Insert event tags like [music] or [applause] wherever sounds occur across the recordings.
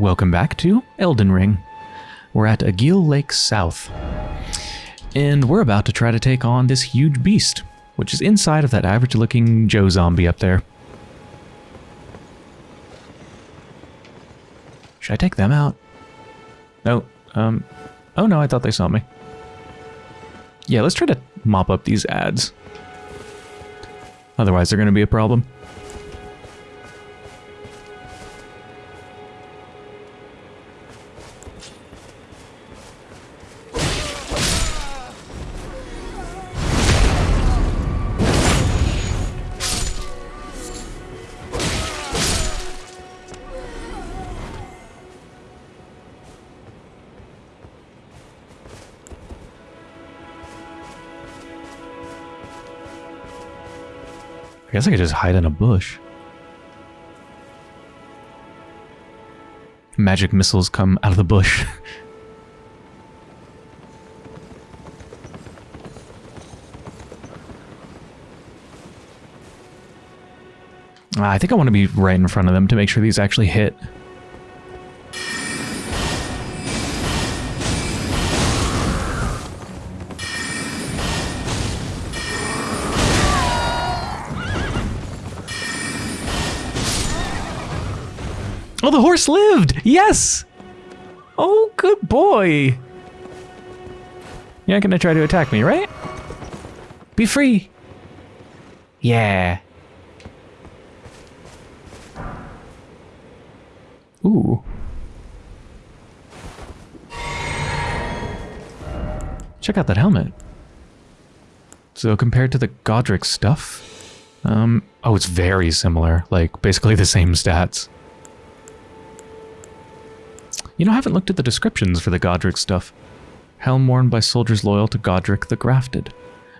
Welcome back to Elden Ring. We're at Agheel Lake South. And we're about to try to take on this huge beast, which is inside of that average looking Joe zombie up there. Should I take them out? No, um, oh no, I thought they saw me. Yeah, let's try to mop up these ads. Otherwise, they're going to be a problem. Guess I could just hide in a bush. Magic missiles come out of the bush. [laughs] I think I want to be right in front of them to make sure these actually hit. Lived! Yes! Oh, good boy! You're not gonna try to attack me, right? Be free! Yeah. Ooh. Check out that helmet. So compared to the Godrick stuff, um, oh, it's very similar. Like, basically the same stats. You know, I haven't looked at the descriptions for the Godrick stuff. Helm worn by soldiers loyal to Godrick the Grafted.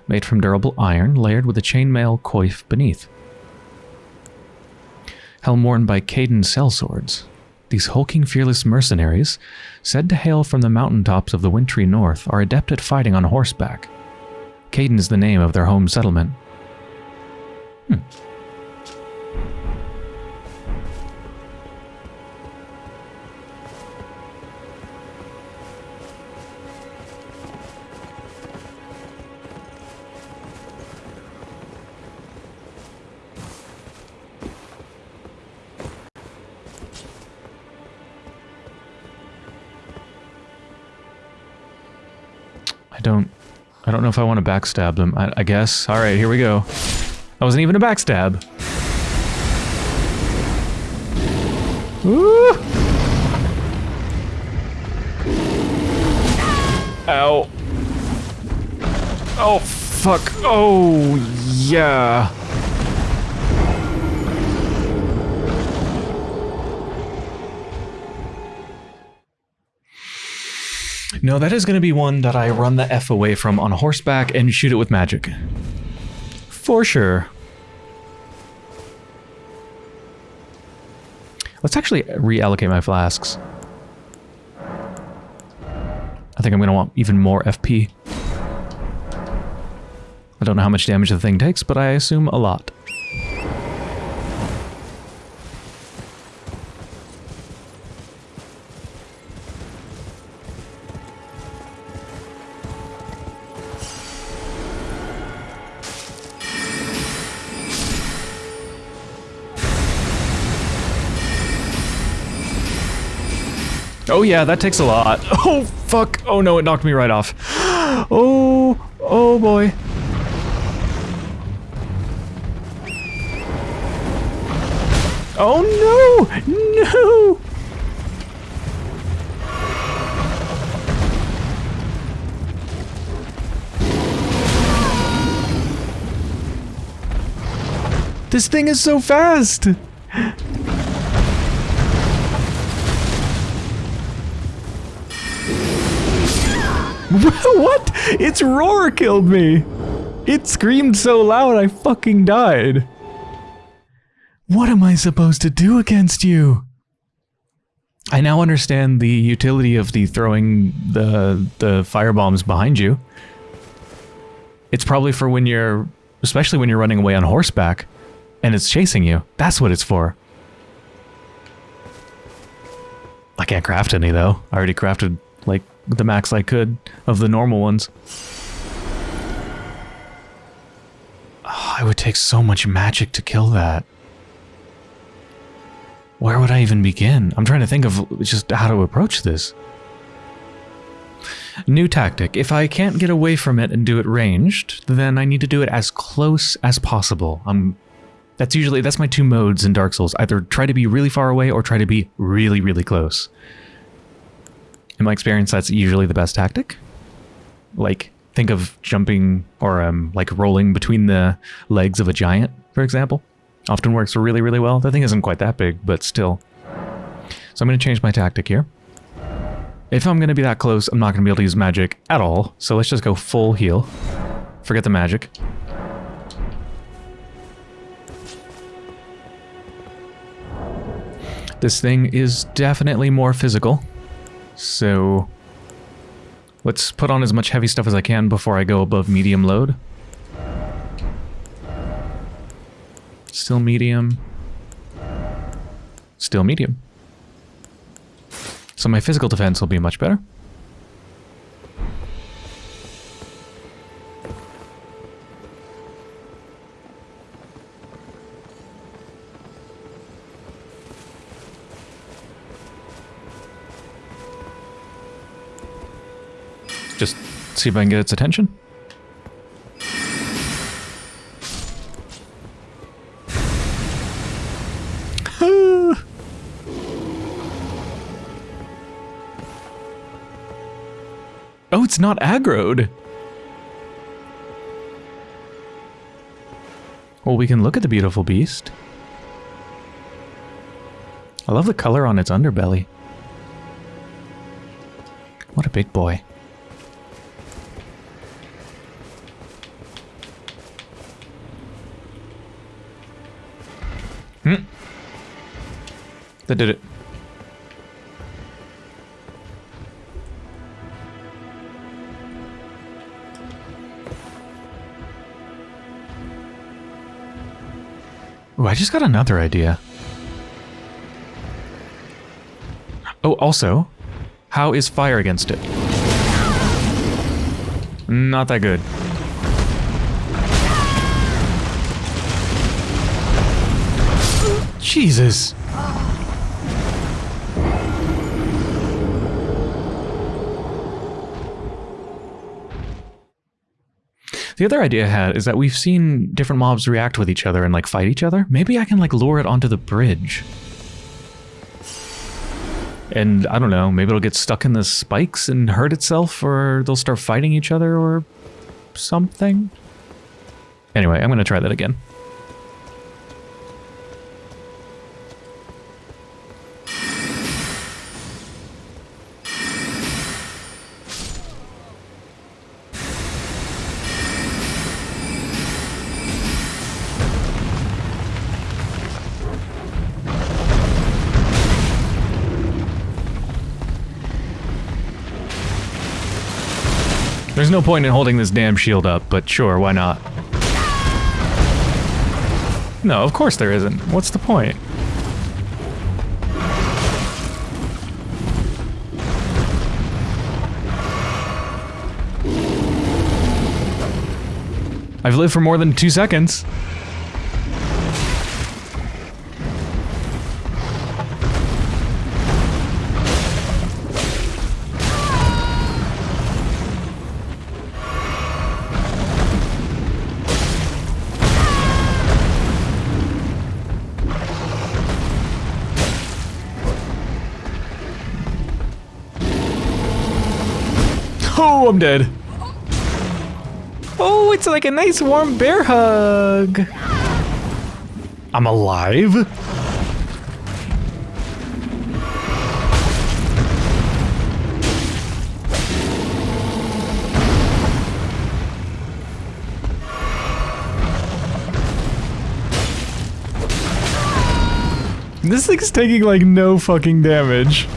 Made from durable iron, layered with a chainmail coif beneath. Helm worn by Kaiden sellswords. These hulking, fearless mercenaries, said to hail from the mountaintops of the wintry north, are adept at fighting on horseback. Kaiden is the name of their home settlement. Hmm. Know if I want to backstab them. I, I guess. Alright, here we go. That wasn't even a backstab. Ooh! Ow. Oh, fuck. Oh, yeah. No, that is going to be one that I run the F away from on horseback and shoot it with magic. For sure. Let's actually reallocate my flasks. I think I'm going to want even more FP. I don't know how much damage the thing takes, but I assume a lot. Oh yeah, that takes a lot. [laughs] Oh fuck. Oh no, it knocked me right off. [gasps] Oh, oh boy. Oh no! No! This thing is so fast! [laughs] what? Its roar killed me! It screamed so loud I fucking died. What am I supposed to do against you? I now understand the utility of the throwing the the fire bombs behind you. It's probably for when you're especially when you're running away on horseback and it's chasing you. That's what it's for. I can't craft any though. I already crafted like the max I could of the normal ones. Oh, it would take so much magic to kill that. Where would I even begin? I'm trying to think of just how to approach this. New tactic. If I can't get away from it and do it ranged, then I need to do it as close as possible. I'm that's usually that's my two modes in Dark Souls. Either try to be really far away or try to be really really close. In my experience, that's usually the best tactic. Like think of jumping or um like rolling between the legs of a giant, for example. Often works really really well. The thing isn't quite that big, but still. So I'm going to change my tactic here. If I'm going to be that close, I'm not going to be able to use magic at all. So let's just go full heal. Forget the magic. This thing is definitely more physical. So let's put on as much heavy stuff as I can before I go above medium load. Still medium. Still medium. So my physical defense will be much better. See if I can get its attention. [laughs] Oh, it's not aggroed. Well, we can look at the beautiful beast. I love the color on its underbelly. What a big boy. Hmm. That did it. Ooh, I just got another idea. Oh, also, how is fire against it? Not that good. Jesus. The other idea I had is that we've seen different mobs react with each other and like fight each other. Maybe I can like lure it onto the bridge. And I don't know, maybe it'll get stuck in the spikes and hurt itself or they'll start fighting each other or something. Anyway, I'm going to try that again. There's no point in holding this damn shield up, but sure, why not? No, of course there isn't. What's the point? I've lived for more than two seconds. I'm dead. Oh, it's like a nice warm bear hug. I'm alive? This thing's taking like no fucking damage.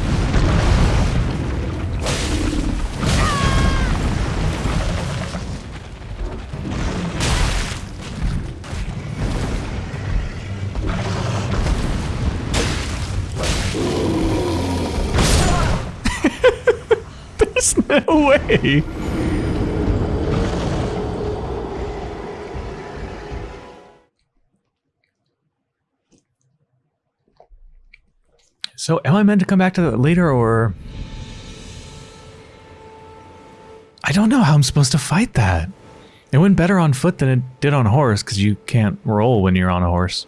[laughs] way. So am I meant to come back to that later or... I don't know how I'm supposed to fight that. It went better on foot than it did on horse because you can't roll when you're on a horse.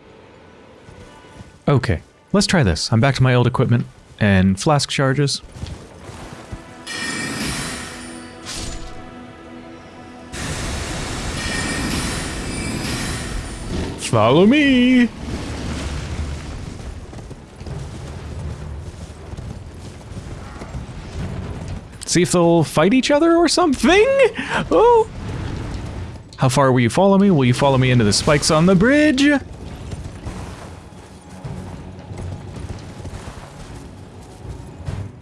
Okay, let's try this. I'm back to my old equipment and flask charges. Follow me! See if they'll fight each other or something? Oh! How far will you follow me? Will you follow me into the spikes on the bridge?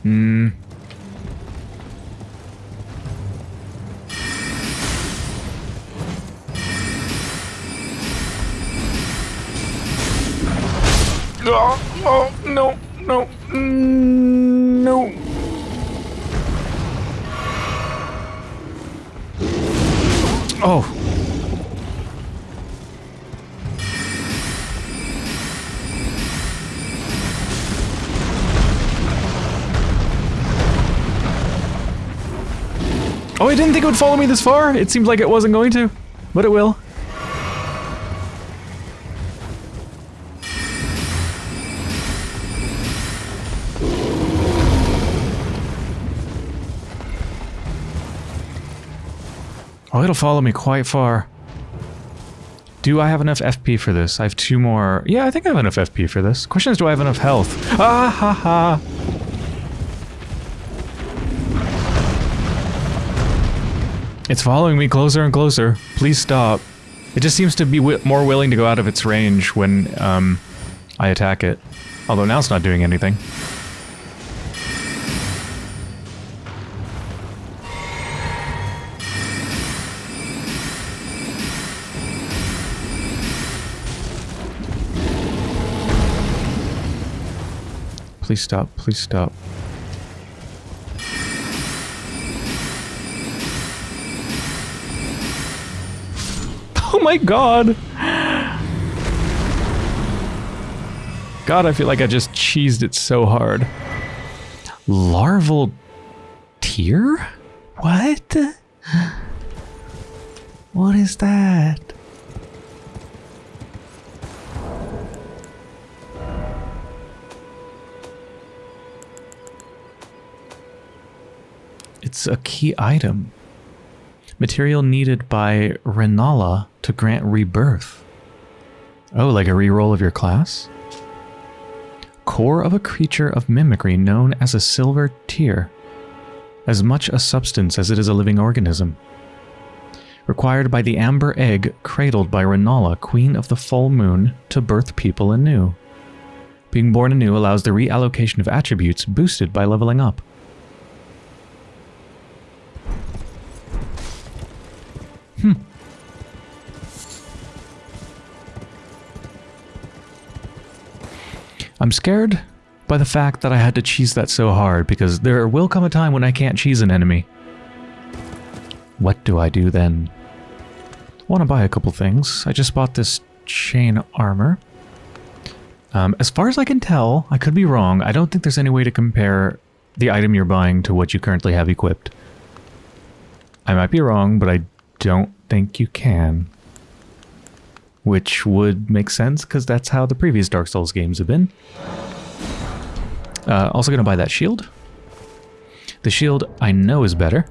Hmm. It would follow me this far. It seems like it wasn't going to, but it will. Oh, it'll follow me quite far. Do I have enough FP for this? I have two more. Yeah, I think I have enough FP for this. Question is, do I have enough health? Ah ha ha. It's following me closer and closer. Please stop. It just seems to be more willing to go out of its range when um, I attack it. Although now it's not doing anything. Please stop. Please stop. My god! God, I feel like I just cheesed it so hard. Larval tear? What? [gasps] What is that? It's a key item. Material needed by Rennala to grant rebirth. Oh, like a reroll of your class? Core of a creature of mimicry known as a silver tear. As much a substance as it is a living organism. Required by the amber egg cradled by Rennala, queen of the full moon, to birth people anew. Being born anew allows the reallocation of attributes boosted by leveling up. Hmm. I'm scared by the fact that I had to cheese that so hard, because there will come a time when I can't cheese an enemy. What do I do then? I want to buy a couple things. I just bought this chain armor. Um, as far as I can tell, I could be wrong, I don't think there's any way to compare the item you're buying to what you currently have equipped. I might be wrong, but I don't think you can. Which would make sense, because that's how the previous Dark Souls games have been. Uh, also going to buy that shield. The shield I know is better.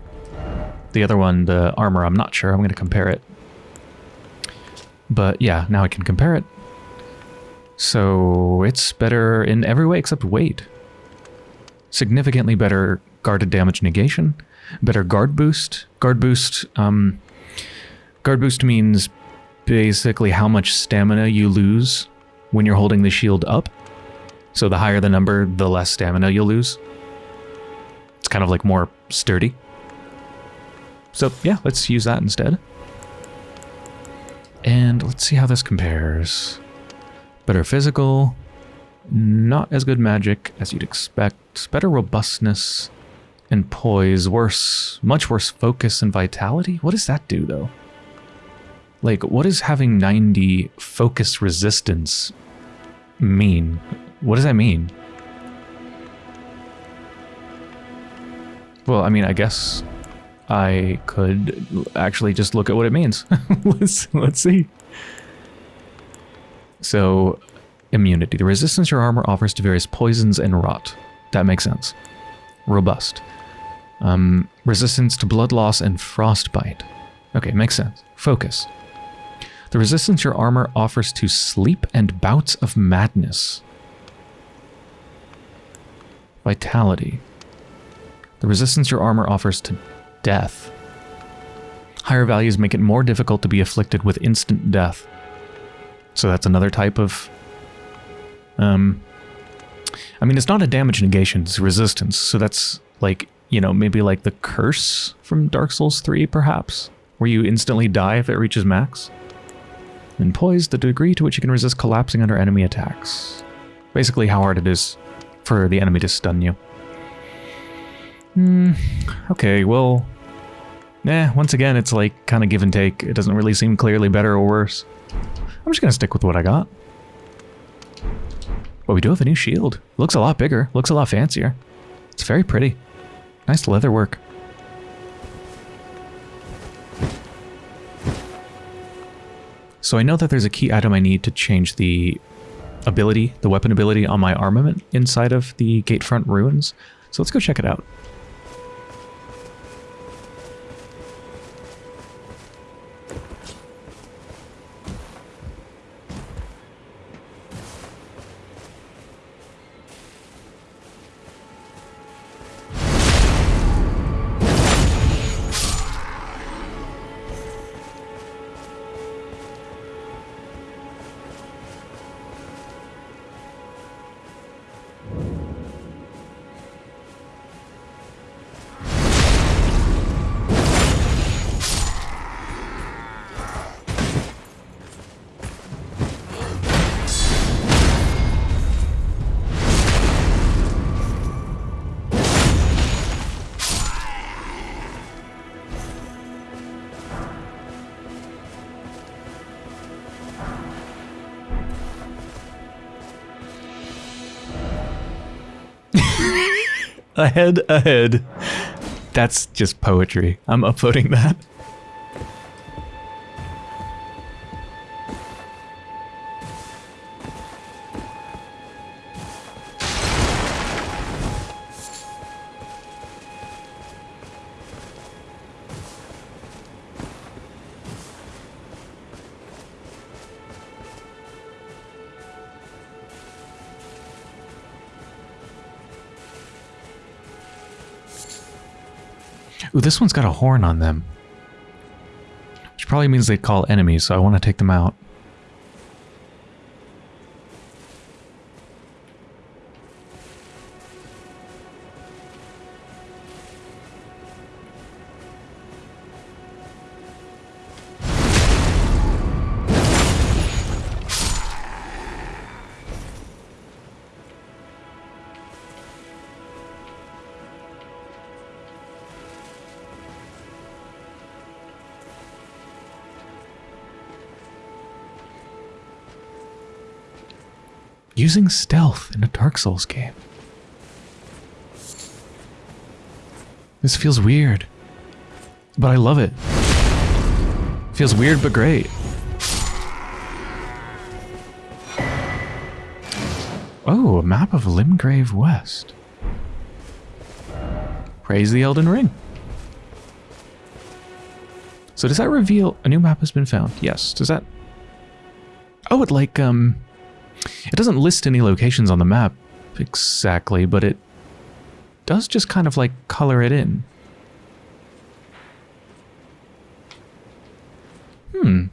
The other one, the armor, I'm not sure. I'm going to compare it. But yeah, now I can compare it. So it's better in every way except weight. Significantly better guarded damage negation, better guard boost. Guard boost um, Guard boost means basically how much stamina you lose when you're holding the shield up. So the higher the number, the less stamina you'll lose. It's kind of like more sturdy. So yeah, let's use that instead. And let's see how this compares. Better physical, not as good magic as you'd expect, better robustness, and poise. Worse, much worse focus and vitality. What does that do though? Like, what does having 90 focus resistance mean? What does that mean? Well, I mean, I guess I could actually just look at what it means. [laughs] let's let's see. So, immunity. The resistance your armor offers to various poisons and rot. That makes sense. Robust. Um, resistance to blood loss and frostbite. Okay, makes sense. Focus. The resistance your armor offers to sleep and bouts of madness. Vitality. The resistance your armor offers to death. Higher values make it more difficult to be afflicted with instant death. So that's another type of... Um, I mean, it's not a damage negation, it's resistance. So that's like, you know, maybe like the curse from Dark Souls 3, perhaps? Where you instantly die if it reaches max? And poise, the degree to which you can resist collapsing under enemy attacks. Basically how hard it is for the enemy to stun you. Hmm, okay, well... Nah, once again, it's like kind of give and take. It doesn't really seem clearly better or worse. I'm just gonna stick with what I got. But we do have a new shield. Looks a lot bigger, looks a lot fancier. It's very pretty. Nice leather work. So I know that there's a key item I need to change the ability, the weapon ability on my armament inside of the Gatefront Ruins. So let's go check it out. Ahead, ahead. That's just poetry. I'm uploading that. Ooh, this one's got a horn on them. Which probably means they call enemies, so I want to take them out. Using stealth in a Dark Souls game. This feels weird, but I love it. Feels weird but great. Oh, a map of Limgrave West. Praise the Elden Ring. So does that reveal a new map has been found? Yes. Does that... Oh, it like, um... It doesn't list any locations on the map exactly, but it does just kind of like color it in. Hmm.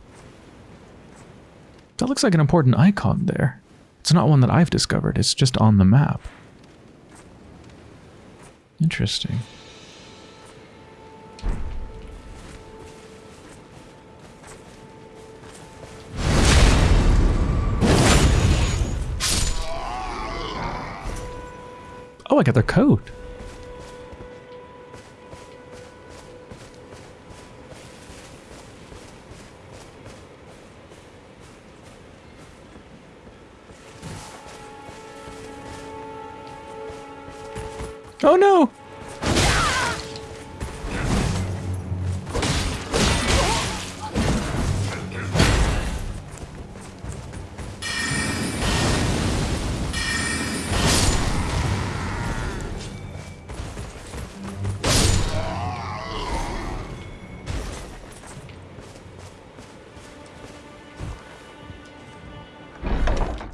That looks like an important icon there. It's not one that I've discovered, it's just on the map. Interesting. I got their code.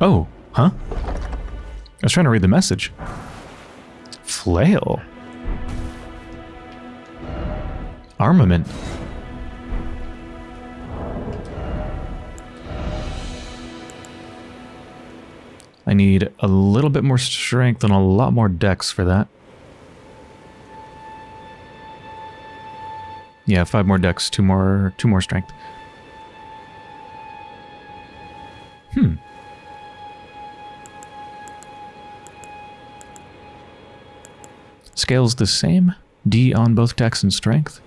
Oh, huh? I was trying to read the message. Flail. Armament. I need a little bit more strength and a lot more dex for that. Yeah, five more dex, two more, two more strength. Scales the same. D on both dex and strength.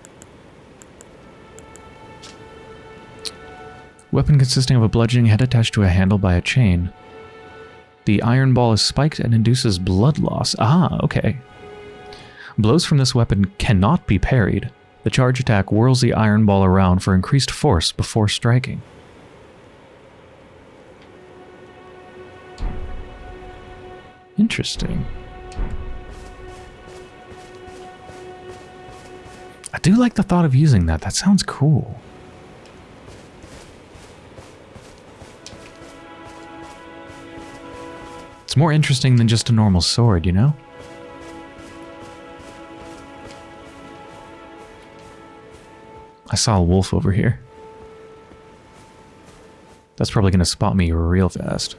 Weapon consisting of a bludgeoning head attached to a handle by a chain. The iron ball is spiked and induces blood loss. Ah, okay. Blows from this weapon cannot be parried. The charge attack whirls the iron ball around for increased force before striking. Interesting. I do like the thought of using that. That sounds cool. It's more interesting than just a normal sword, you know? I saw a wolf over here. That's probably going to spot me real fast.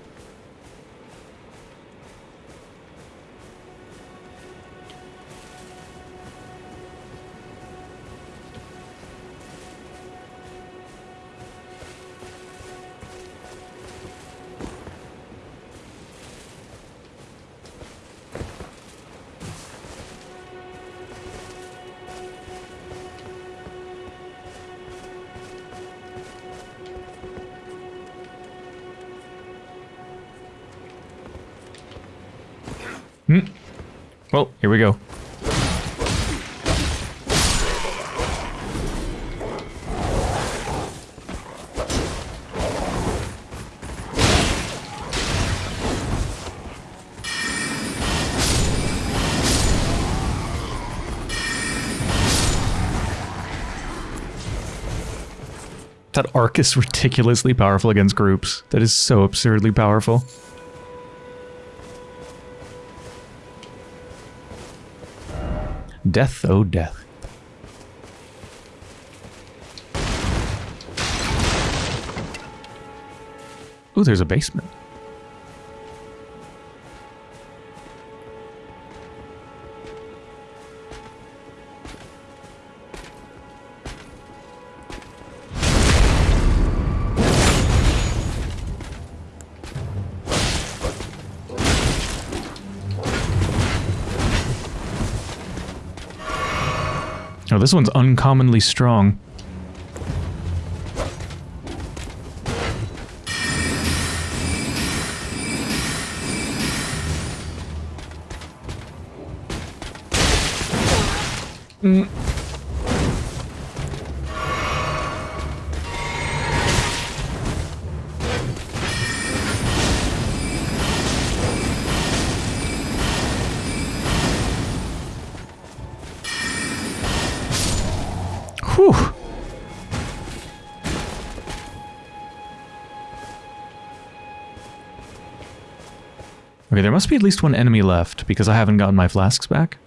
Well, here we go. That arc is ridiculously powerful against groups. That is so absurdly powerful. Death, oh death. Ooh, there's a basement. This one's uncommonly strong. Mm. Must be at least one enemy left, because I haven't gotten my flasks back.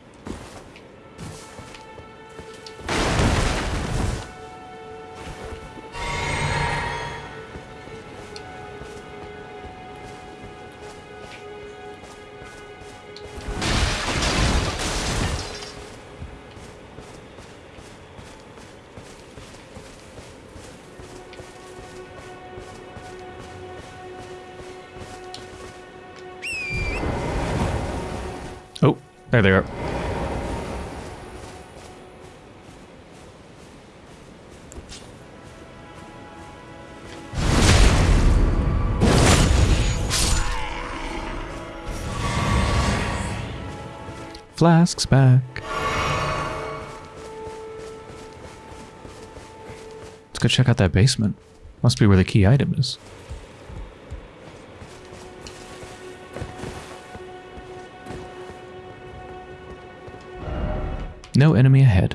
There they are. Flask's back. Let's go check out that basement. Must be where the key item is. No enemy ahead.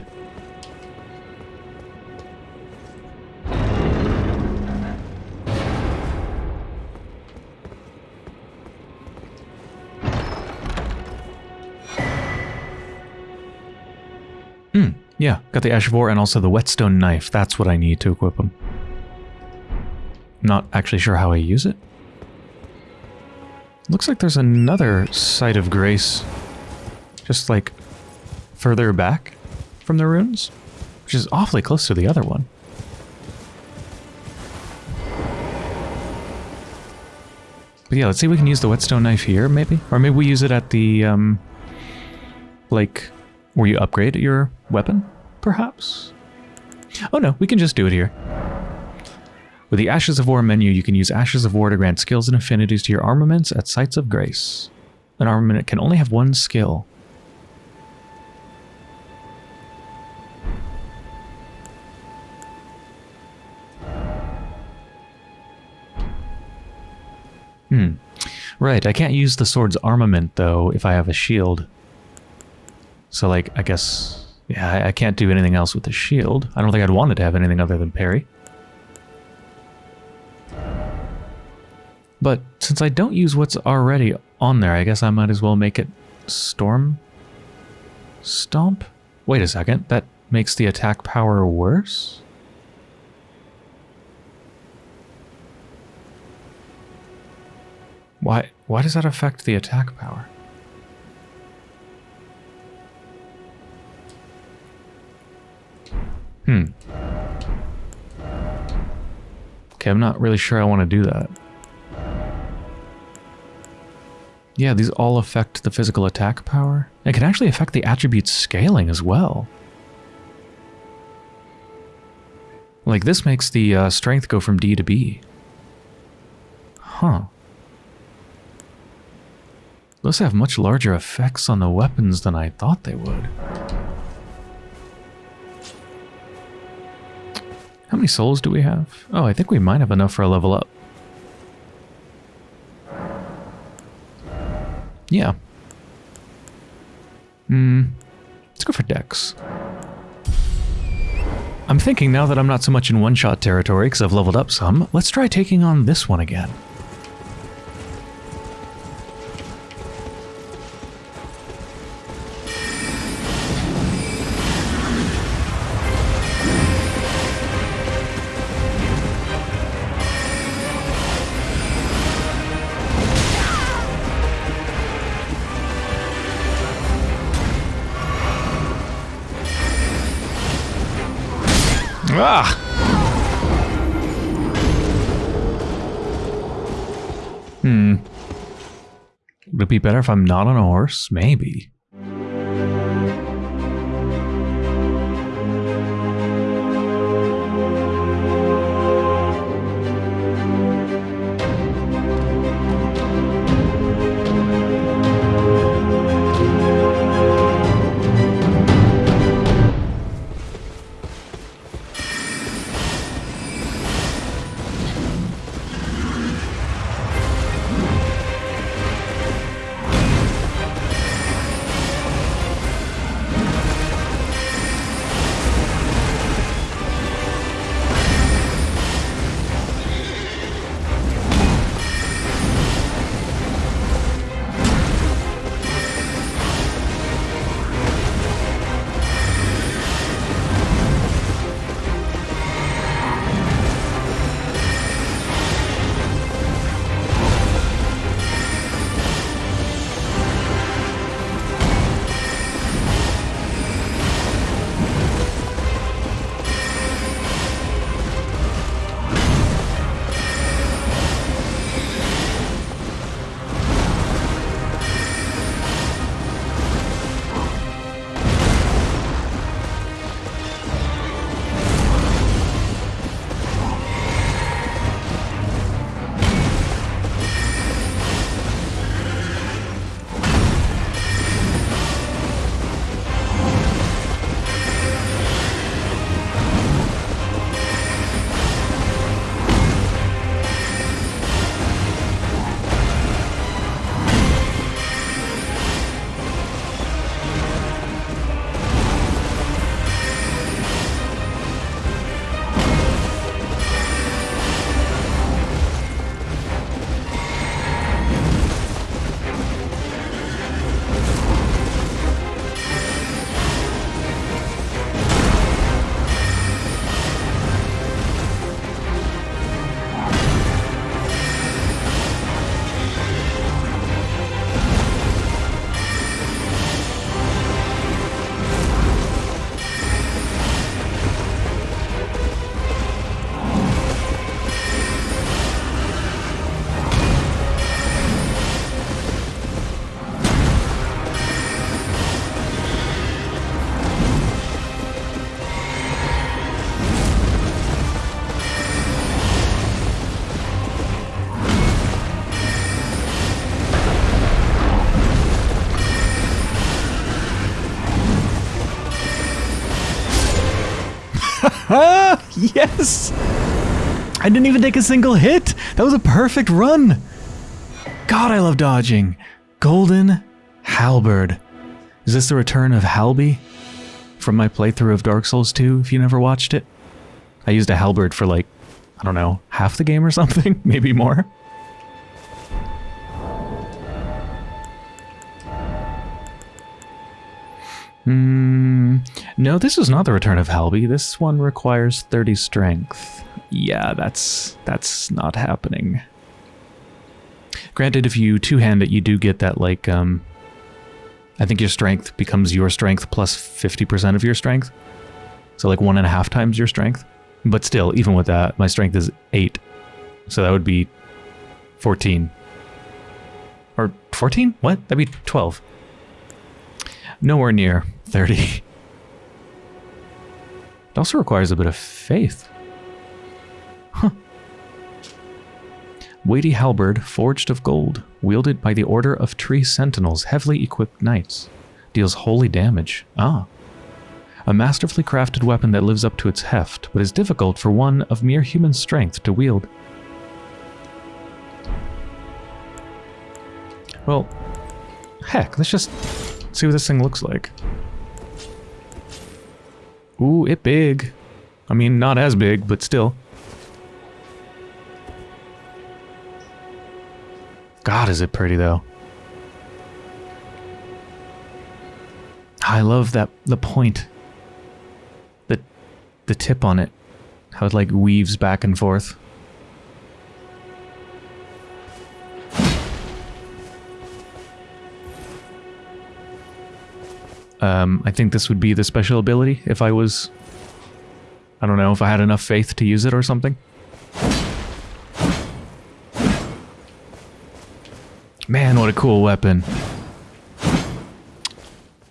Hmm, yeah, got the Ash of War and also the Whetstone Knife. That's what I need to equip them. Not actually sure how I use it. Looks like there's another Site of Grace just like further back from the runes, which is awfully close to the other one. But yeah, let's see if we can use the whetstone knife here, maybe? Or maybe we use it at the, um, like, where you upgrade your weapon, perhaps? Oh no, we can just do it here. With the Ashes of War menu, you can use Ashes of War to grant skills and affinities to your armaments at Sites of Grace. An armament can only have one skill. Right, I can't use the sword's armament, though, if I have a shield. So, like, I guess... Yeah, I, can't do anything else with the shield. I don't think I'd want it to have anything other than parry. But since I don't use what's already on there, I guess I might as well make it Storm Stomp? Wait a second, that makes the attack power worse? Why, why does that affect the attack power? Hmm. Okay, I'm not really sure I want to do that. Yeah, these all affect the physical attack power. It can actually affect the attribute scaling as well. Like this makes the uh, strength go from D to B. Huh. Those have much larger effects on the weapons than I thought they would. How many souls do we have? Oh, I think we might have enough for a level up. Yeah. Hmm. Let's go for Dex. I'm thinking now that I'm not so much in one-shot territory because I've leveled up some, let's try taking on this one again. It be better if I'm not on a horse? Maybe. [laughs] yes! I didn't even take a single hit! That was a perfect run! God, I love dodging. Golden Halberd. Is this the return of Halby? From my playthrough of Dark Souls 2, if you never watched it? I used a halberd for like, I don't know, half the game or something? [laughs] Maybe more? Hmm. No, this is not the return of Halby. This one requires 30 strength. Yeah, that's that's not happening. Granted, if you two-hand it, you do get that, like, um... I think your strength becomes your strength plus 50% of your strength. So, like, one and a half times your strength. But still, even with that, my strength is 8. So that would be 14. Or 14? What? That'd be 12. Nowhere near 30. It also requires a bit of faith. Huh. Weighty halberd, forged of gold, wielded by the Order of Tree Sentinels, heavily equipped knights. Deals holy damage. Ah. A masterfully crafted weapon that lives up to its heft, but is difficult for one of mere human strength to wield. Well, heck, let's just see what this thing looks like. Ooh, it big. I mean, not as big, but still. God, is it pretty, though. I love that, the point. The, the tip on it. How it, like, weaves back and forth. Um, I think this would be the special ability if I was... I don't know, if I had enough faith to use it or something. Man, what a cool weapon.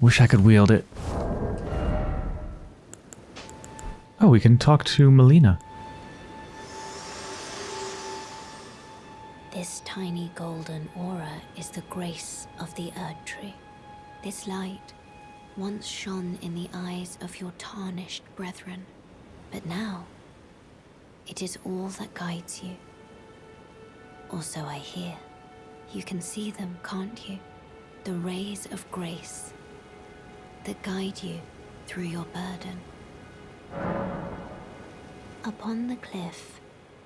Wish I could wield it. Oh, we can talk to Melina. This tiny golden aura is the grace of the Erd Tree. This light once shone in the eyes of your tarnished brethren, but now it is all that guides you. Or so I hear. You can see them, can't you? The rays of grace that guide you through your burden. Upon the cliff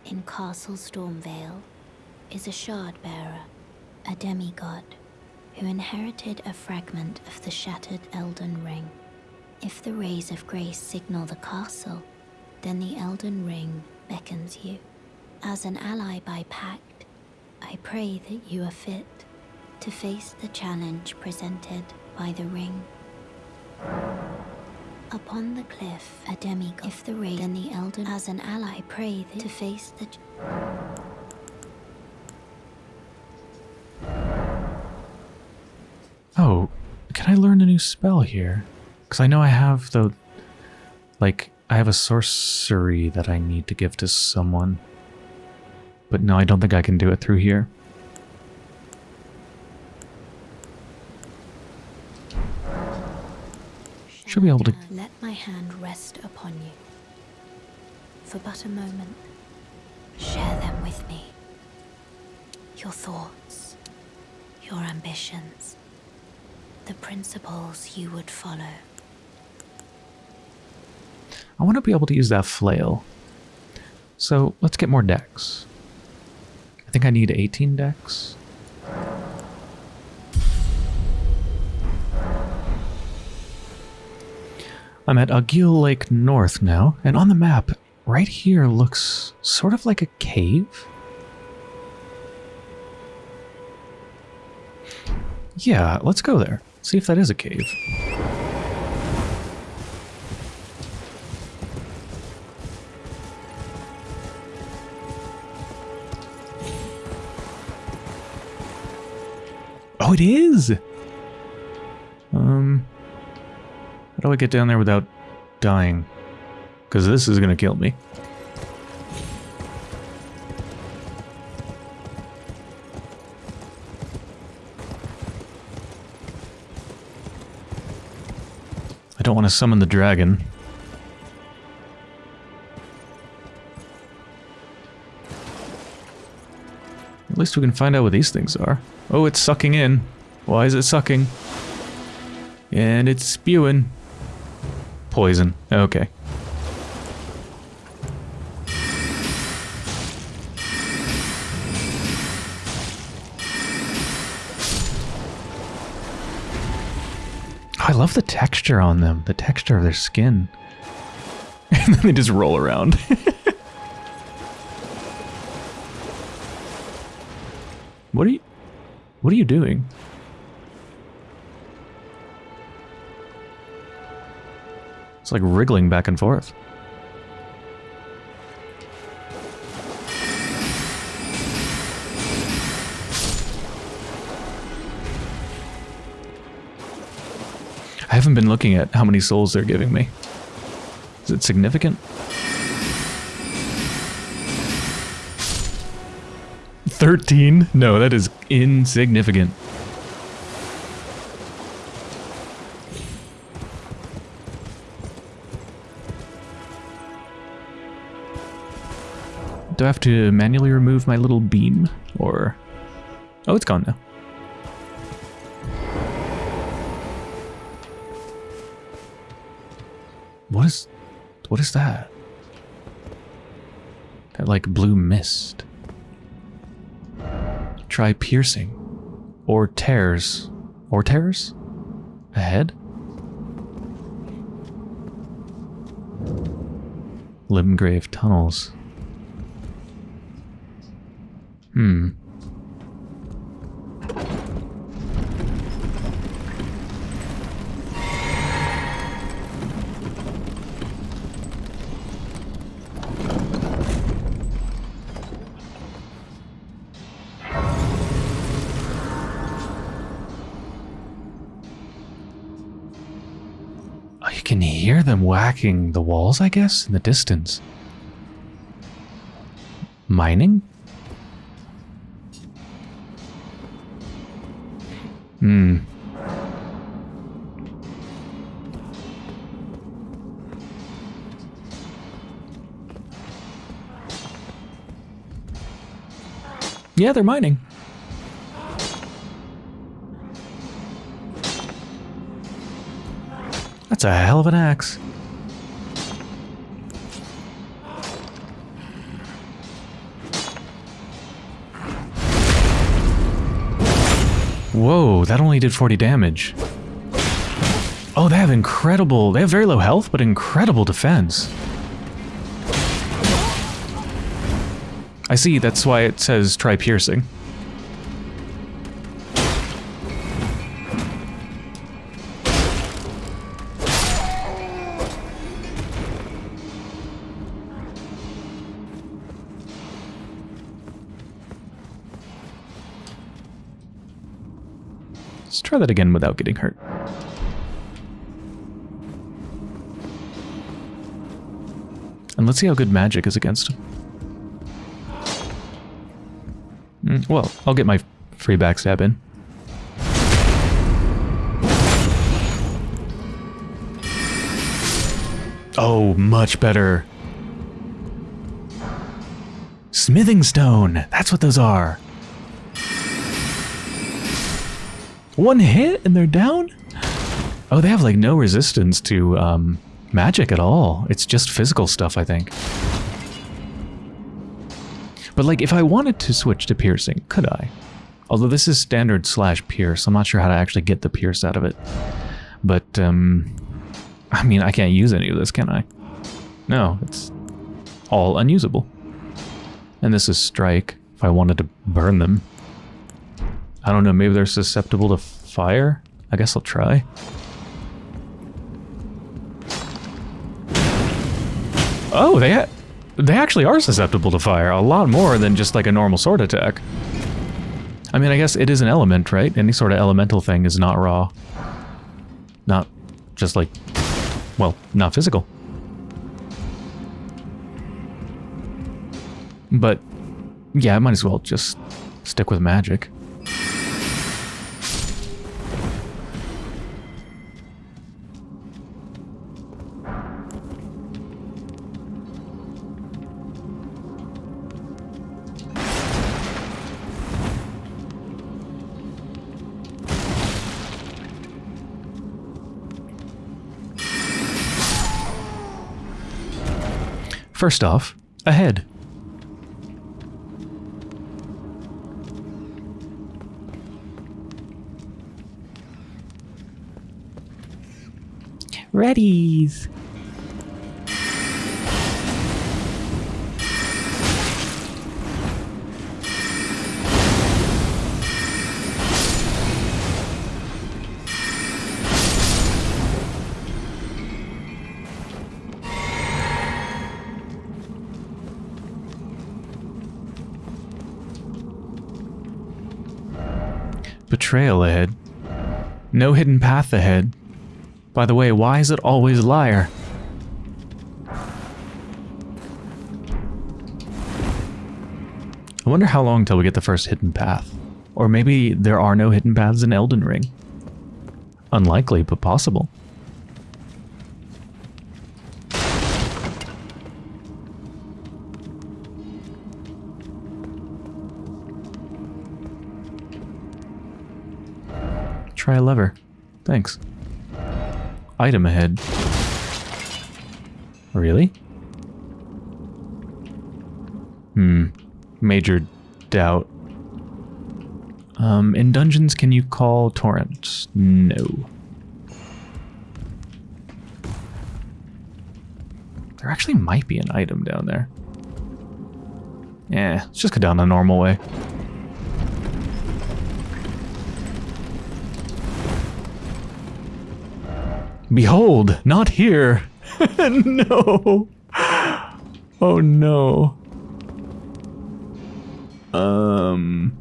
in Castle Stormveil is a shard bearer, a demigod who inherited a fragment of the shattered Elden Ring. If the rays of grace signal the castle, then the Elden Ring beckons you. As an ally by pact, I pray that you are fit to face the challenge presented by the ring. Upon the cliff, a demigod. If the ray, then the Elden. As an ally, pray to face the. Oh, can I learn a new spell here? Because I know I have the... Like, I have a sorcery that I need to give to someone. But no, I don't think I can do it through here. Should be able to... Uh, let my hand rest upon you. For but a moment. Share them with me. Your thoughts. Your ambitions the principles you would follow. I want to be able to use that flail. So let's get more dex. I think I need 18 dex. I'm at Agheel Lake North now, and on the map, right here looks sort of like a cave. Yeah, let's go there. See if that is a cave. Oh, it is! Um, how do I get down there without dying? Because this is going to kill me. Don't want to summon the dragon. At least we can find out what these things are. Oh, it's sucking in. Why is it sucking? And it's spewing. Poison. Okay. Love the texture on them, the texture of their skin. [laughs] and then they just roll around. [laughs] what are you What are you doing? It's like wriggling back and forth. Haven't been looking at how many souls they're giving me. Is it significant? Thirteen? No, that is insignificant. Do I have to manually remove my little beam? Or... Oh, it's gone now. What is... What is that? That, like, blue mist. Try piercing. Or tears. Or tears? Ahead? Limgrave tunnels. Hmm. Them whacking the walls, I guess, in the distance. Mining? Hmm. Yeah, they're mining. That's a hell of an axe. Whoa, that only did 40 damage. Oh, they have incredible... They have very low health, but incredible defense. I see, that's why it says try piercing. That again without getting hurt. And let's see how good magic is against him. Mm, well, I'll get my free backstab in. Oh, much better. Smithing stone. That's what those are. One hit and they're down? Oh, they have like no resistance to um, magic at all. It's just physical stuff, I think. But like, if I wanted to switch to piercing, could I? Although this is standard slash pierce, I'm not sure how to actually get the pierce out of it. But, um, I mean, I can't use any of this, can I? No, it's all unusable. And this is strike, if I wanted to burn them. I don't know, maybe they're susceptible to fire? I guess I'll try. Oh, they they actually are susceptible to fire, a lot more than just like a normal sword attack. I mean, I guess it is an element, right? Any sort of elemental thing is not raw. Not just like, well, not physical. But, yeah, I might as well just stick with magic. First off, ahead. Readies. Betrayal ahead. No hidden path ahead. By the way, why is it always liar? I wonder how long till we get the first hidden path. Or maybe there are no hidden paths in Elden Ring. Unlikely, but possible. Try a lever. Thanks. Item ahead. Really? Hmm. Major doubt. Um, in dungeons, can you call torrents? No. There actually might be an item down there. Yeah, let's just go down the normal way. Behold, not here. [laughs] no. Oh no. Um.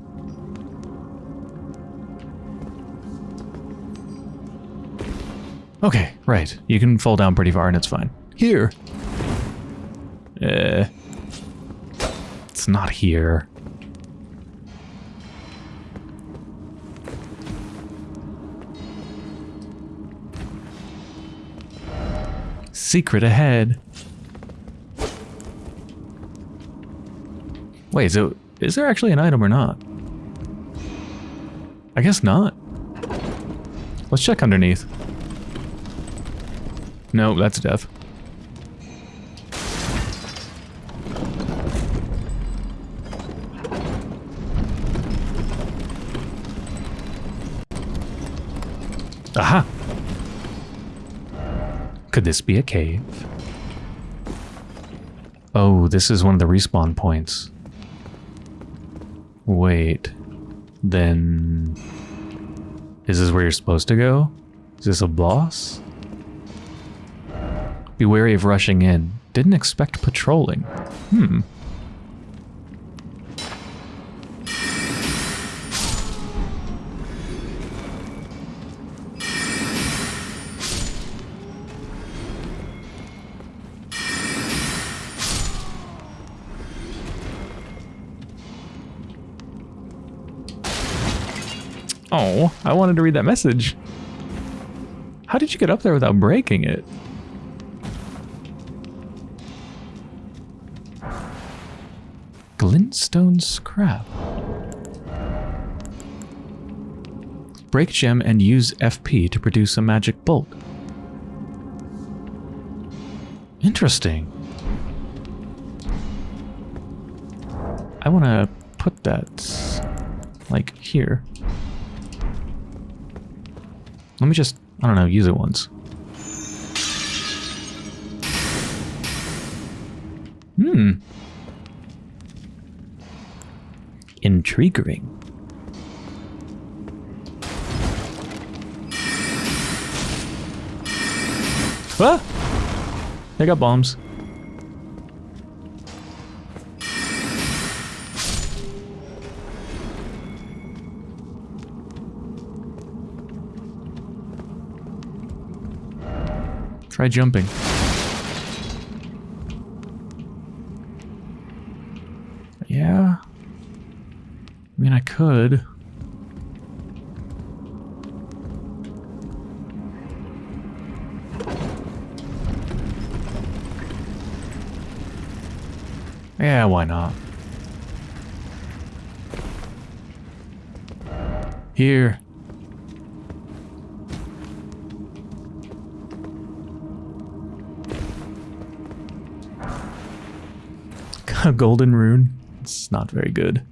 Okay, right. You can fall down pretty far and it's fine. Here. Eh. It's not here. Secret ahead. Wait, so is there actually an item or not? I guess not. Let's check underneath. No, that's death. Aha! Could this be a cave? Oh, this is one of the respawn points. Wait. Then... Is this where you're supposed to go? Is this a boss? Be wary of rushing in. Didn't expect patrolling. Hmm. I wanted to read that message. How did you get up there without breaking it? Glintstone scrap. Break gem and use FP to produce a magic bolt. Interesting. I want to put that like here. Let me just, I don't know, use it once. Hmm. Intriguing. Ah! They got bombs. Try jumping. Yeah. I mean, I could. Yeah, why not? Here. A [laughs] golden rune? It's not very good.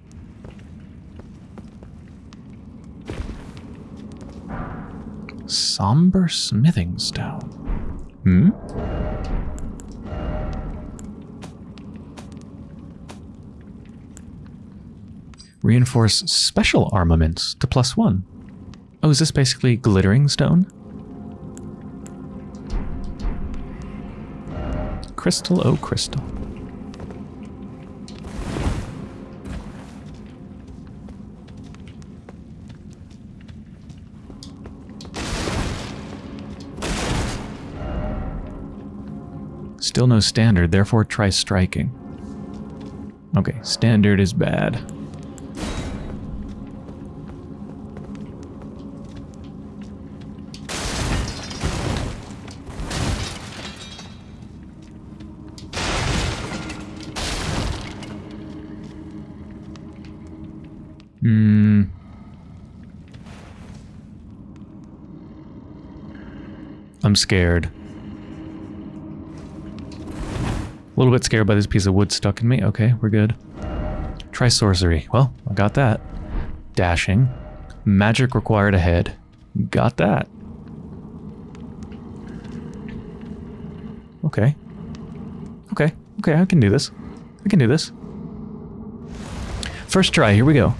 Somber smithing stone. Hmm? Reinforce special armaments to plus one. Oh, is this basically glittering stone? Crystal, oh crystal. Still no standard, therefore try striking. Okay, standard is bad. Hmm. I'm scared. A little bit scared by this piece of wood stuck in me. Okay, we're good. Try sorcery. Well, I got that. Dashing. Magic required ahead. Got that. Okay. Okay. Okay, I can do this. I can do this. First try, here we go.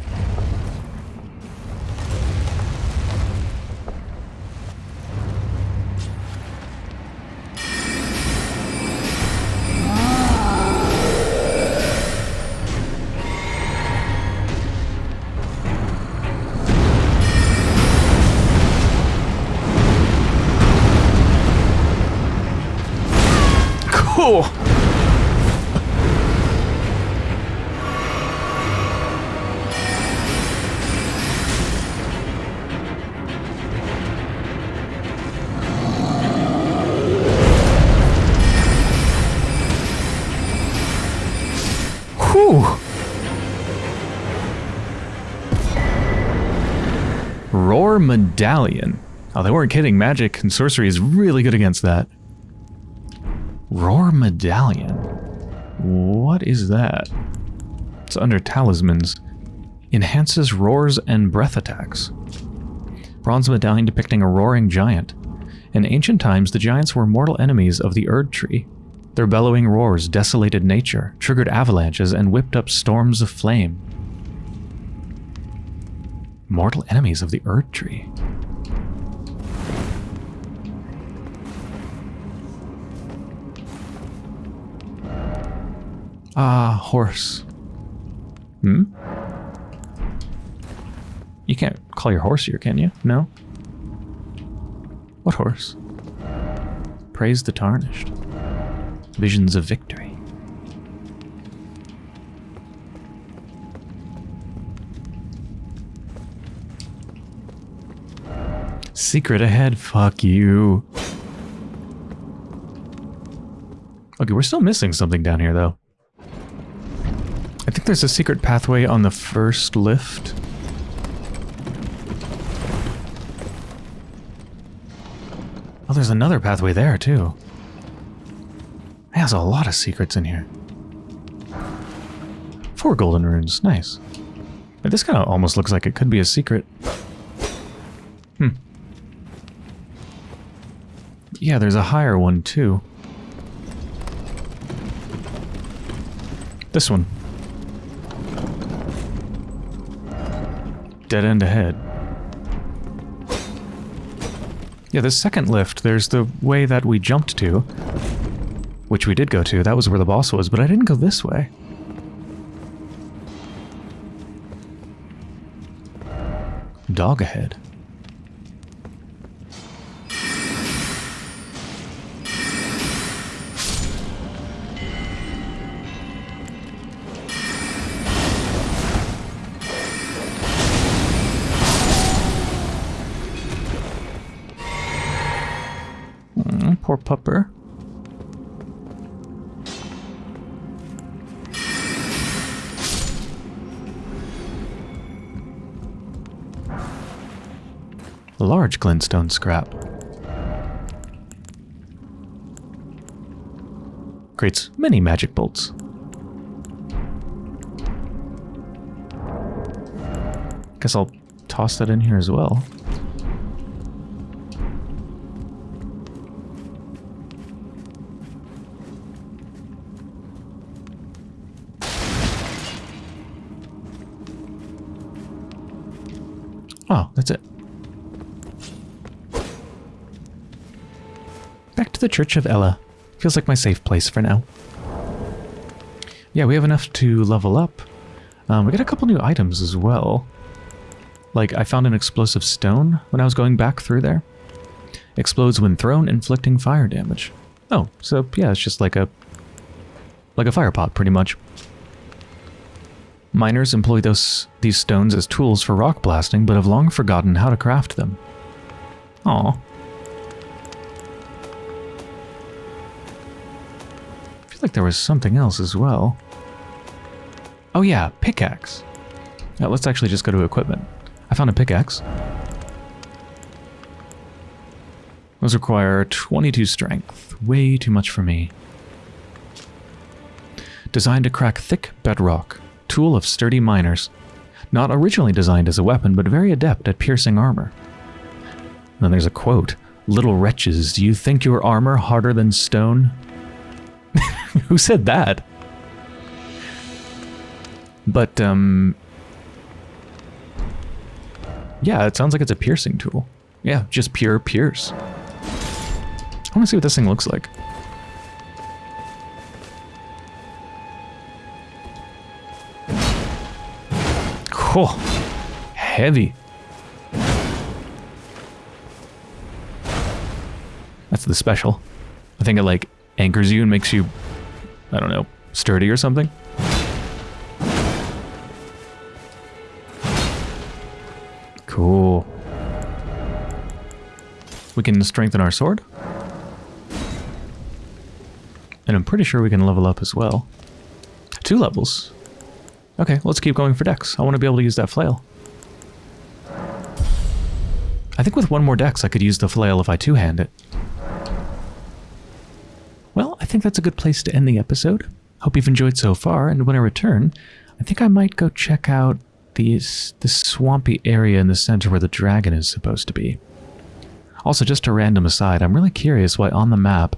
Medallion. Oh, they weren't kidding. Magic and sorcery is really good against that. Roar Medallion. What is that? It's under talismans. Enhances roars and breath attacks. Bronze medallion depicting a roaring giant. In ancient times, the giants were mortal enemies of the Erd Tree. Their bellowing roars desolated nature, triggered avalanches, and whipped up storms of flame. Mortal enemies of the Erd Tree. Ah, horse. Hmm? You can't call your horse here, can you? No? What horse? Praise the tarnished. Visions of victory. Secret ahead, fuck you. Okay, we're still missing something down here, though. There's a secret pathway on the first lift. Oh, there's another pathway there, too. There's a lot of secrets in here. Four golden runes, nice. But this kind of almost looks like it could be a secret. Hmm. Yeah, there's a higher one, too. This one. Dead end ahead. Yeah, the second lift, there's the way that we jumped to. Which we did go to, that was where the boss was, but I didn't go this way. Dog ahead. Poor pupper. Large glintstone scrap. Creates many magic bolts. Guess I'll toss that in here as well. The Church of Elleh. Feels like my safe place for now. Yeah, we have enough to level up. Um, we got a couple new items as well. Like, I found an explosive stone when I was going back through there. Explodes when thrown, inflicting fire damage. Oh, so yeah, it's just like a... like a fire pot, pretty much. Miners employ those these stones as tools for rock blasting, but have long forgotten how to craft them. Aw. Like there was something else as well. Oh yeah, pickaxe. Now let's actually just go to equipment. I found a pickaxe. Those require 22 strength. Way too much for me. Designed to crack thick bedrock. Tool of sturdy miners. Not originally designed as a weapon, but very adept at piercing armor. Then there's a quote. Little wretches, do you think your armor harder than stone? [laughs] Who said that? But, um... Yeah, it sounds like it's a piercing tool. Yeah, just pure pierce. I want to see what this thing looks like. Cool. Heavy. That's the special. I think it like anchors you and makes you, I don't know, sturdy or something. Cool. We can strengthen our sword. And I'm pretty sure we can level up as well. Two levels. Okay, let's keep going for dex. I want to be able to use that flail. I think with one more dex I could use the flail if I two-hand it. I think that's a good place to end the episode. Hope you've enjoyed so far, and when I return, I think I might go check out these, this swampy area in the center where the dragon is supposed to be. Also, just a random aside, I'm really curious why on the map,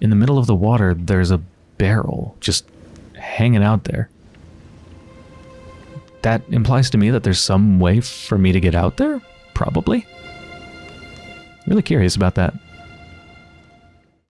in the middle of the water, there's a barrel just hanging out there. That implies to me that there's some way for me to get out there? Probably. Really curious about that.